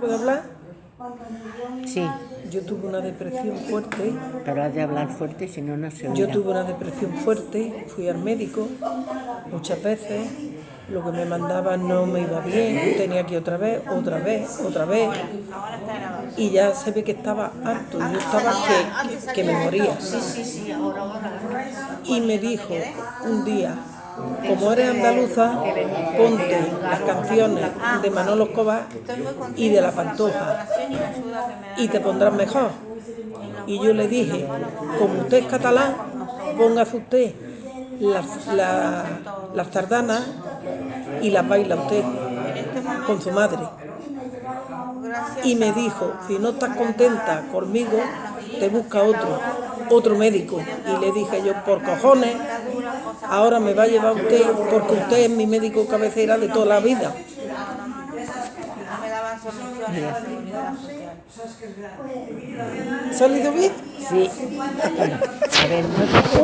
¿Puedo hablar? Sí, Yo tuve una depresión fuerte. pero has de hablar fuerte, si no, no se oirá. Yo tuve una depresión fuerte, fui al médico muchas veces, lo que me mandaban no me iba bien, tenía que ir otra vez, otra vez, otra vez, y ya se ve que estaba harto, yo estaba que, que, que me moría. Y me dijo un día, como eres andaluza, ponte las canciones de Manolo Escobar y de La Pantoja y te pondrás mejor. Y yo le dije, como usted es catalán, póngase usted las, la- las tardanas y las baila usted con su madre. Y me dijo, si no estás contenta conmigo, te busca otro, otro médico. Y le dije yo, por cojones, ahora me va a llevar usted, porque usted es mi médico cabecera de toda la vida. No me daban soluciones a la seguridad social. ¿Se ha salido bien? Sí.